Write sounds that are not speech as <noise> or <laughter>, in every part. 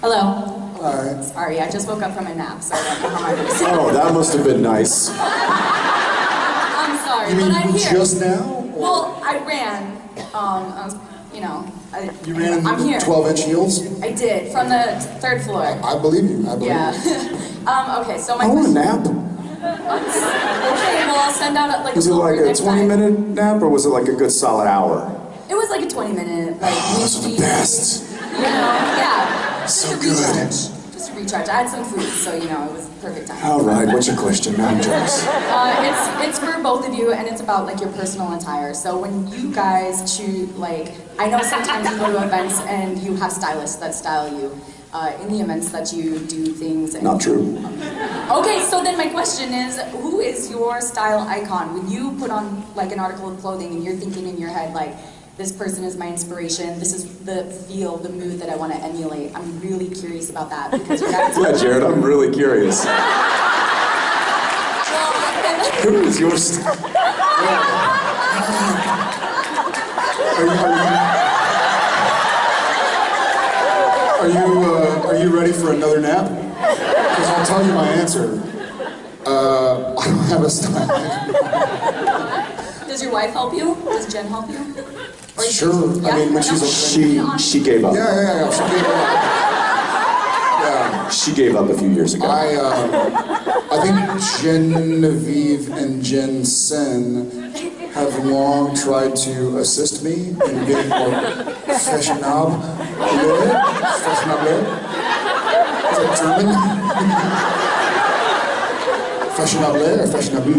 Hello. Alright. Sorry, I just woke up from a nap, so I don't know how my voice. Oh, that must have been nice. I'm sorry, You mean but I'm here. just now? Well, I ran. Um, I was, you know, I, You ran I'm here. 12 inch heels? I did from the third floor. I believe you. I believe Yeah. you. <laughs> um, okay, so my I want a nap. Okay, well I'll send out like Was a it like a 20 time. minute nap or was it like a good solid hour? It was like a 20 minute like Oh, those are the best. You know, yeah. So Just a good. recharge. Just a recharge. I had some food, so you know it was perfect time. All right, what's your question? No, I'm <laughs> jealous. Uh, it's it's for both of you, and it's about like your personal attire. So when you guys choose, like, I know sometimes you go to events and you have stylists that style you. Uh, in the events that you do things. And, Not true. Okay, so then my question is, who is your style icon? When you put on like an article of clothing and you're thinking in your head like, this person is my inspiration. This is the feel, the mood that I want to emulate. I'm really curious about that because. <laughs> Yeah, Jared, I'm really curious. Who is your Are you, are you, are you, uh, are you ready for another nap? Because I'll tell you my answer. Uh, I don't have a style. Does your wife help you? Does Jen help you? Or Sure. I mean, when she's Yeah. okay. She she gave up. Yeah, yeah, yeah. She gave up. Yeah. She gave up a few years ago. I, um, I think Genevieve and Jensen have long tried to assist me in being more fashionable. Fashionable? Is that German? fashionable or fashionable?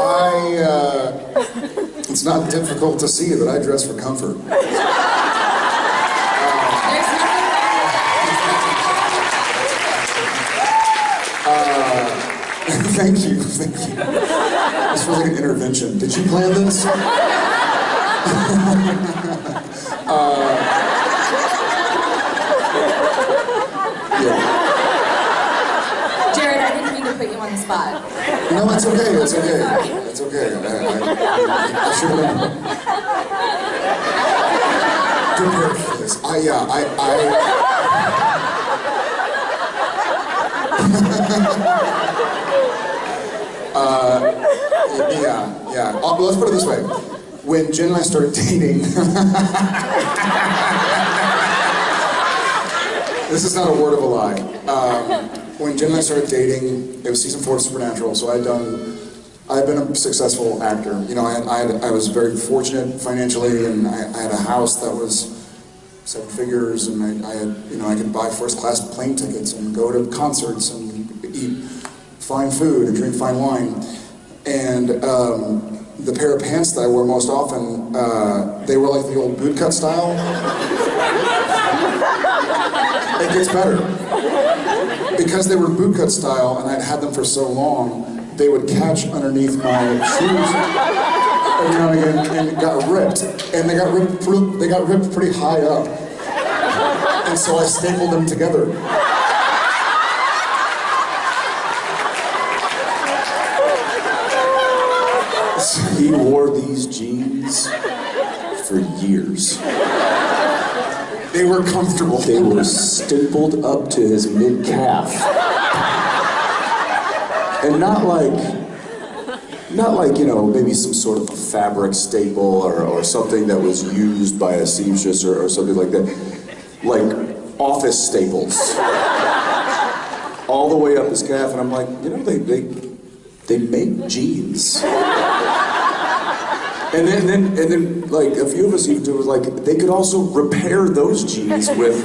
I, uh, <laughs> it's not difficult to see that I dress for comfort. Nothing <laughs> <laughs> Thank you, thank you. This was like an intervention. Did you plan this? uh, yeah. Jared, I didn't mean to put you on the spot. No, it's okay. It's okay. It's okay. I, I, I should have prepared this. I yeah. I I. <laughs> uh, yeah, yeah. Uh, let's put it this way. When Jen and I started dating, <laughs> this is not a word of a lie. Um, when Jen and I started dating, it was season four of Supernatural, so I'd done, I'd been a successful actor. You know, I, I, I was very fortunate financially, and I, I had a house that was seven figures, and I, I had, you know, I could buy first class plane tickets and go to concerts and eat fine food and drink fine wine. And um, the pair of pants that I wore most often, uh, they were like the old bootcut style. <laughs> it gets better. Because they were bootcut style and I'd had them for so long, they would catch underneath my shoes every now and again and got ripped. And they got ripped, pre- they got ripped pretty high up. And so I stapled them together. He wore these jeans for years. They were comfortable. They were stippled up to his mid calf. And not like, not like, you know, maybe some sort of a fabric staple or, or something that was used by a seamstress or, or something like that. Like office staples. All the way up his calf. And I'm like, you know, they, they, they make jeans. And then, then, and then, like a few of us even do was like they could also repair those jeans <laughs> with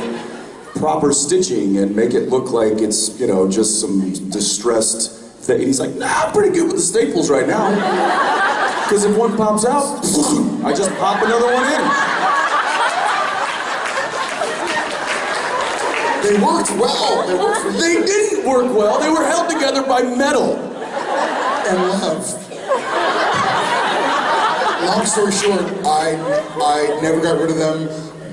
proper stitching and make it look like it's you know just some distressed thing. And he's like, Nah, I'm pretty good with the staples right now. <laughs> Because if one pops out, <laughs> I just pop another one in. They worked well. They worked They didn't work well. They were held together by metal. and love. Long story short, I I never got rid of them,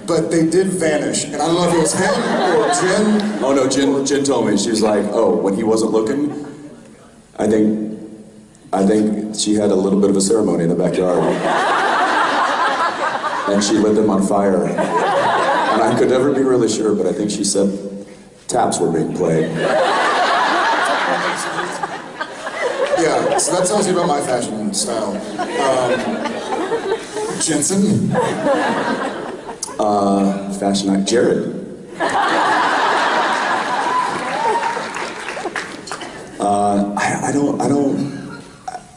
but they did vanish. And I don't know if it was him or Jen. Oh no, Jen, Jen told me she was like, oh, when he wasn't looking, I think, I think she had a little bit of a ceremony in the backyard, and she lit them on fire. And I could never be really sure, but I think she said taps were being played. Yeah, so that tells you about my fashion style. Um, Jensen? Fashion night, Jared. Uh, I, I don't, I don't,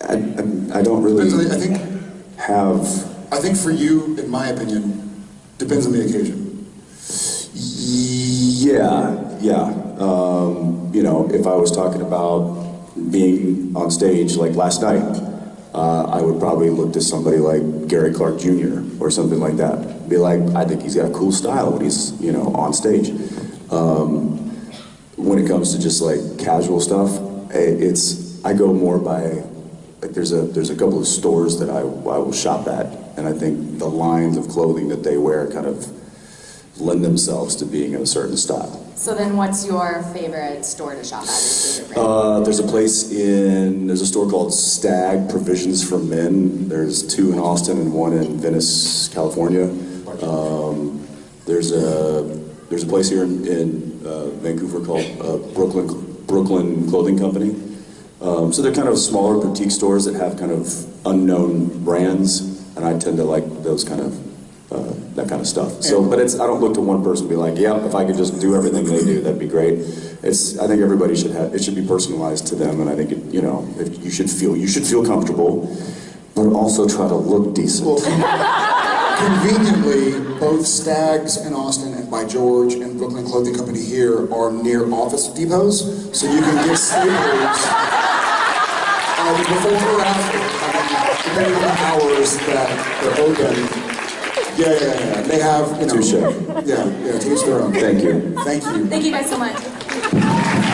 I, I, I don't really I think, have. I think for you, in my opinion, depends on the occasion. Yeah, yeah. Um, you know, if I was talking about being on stage like last night, uh, I would probably look to somebody like Gary Clark Jr. or something like that. Be like, I think he's got a cool style when he's, you know, on stage. Um, when it comes to just like casual stuff, i- it's I go more by like there's a there's a couple of stores that I I will shop at, and I think the lines of clothing that they wear kind of lend themselves to being in a certain style. So then what's your favorite store to shop at? Uh, there's a place in, there's a store called Stag Provisions for Men. There's two in Austin and one in Venice, California. Um, there's a, there's a place here in, in uh, Vancouver called uh, Brooklyn, Brooklyn Clothing Company. Um, so they're kind of smaller boutique stores that have kind of unknown brands, and I tend to like those kind of, uh, that kind of stuff. So, but it's, I don't look to one person and be like, yeah, if I could just do everything they do, that'd be great. It's, I think everybody should have, it should be personalized to them, and I think, it, you know, if you should feel, you should feel comfortable, but also try to look decent. Well, conveniently, both Stags in Austin and by George and Brooklyn Clothing Company here are near office depots, so you can get sneakers um, before or after, um, depending on the hours that they're open. Yeah, yeah, yeah, they have, you know. Touche. Yeah, yeah, to each their own. Thank you. Thank you. Thank you guys so much.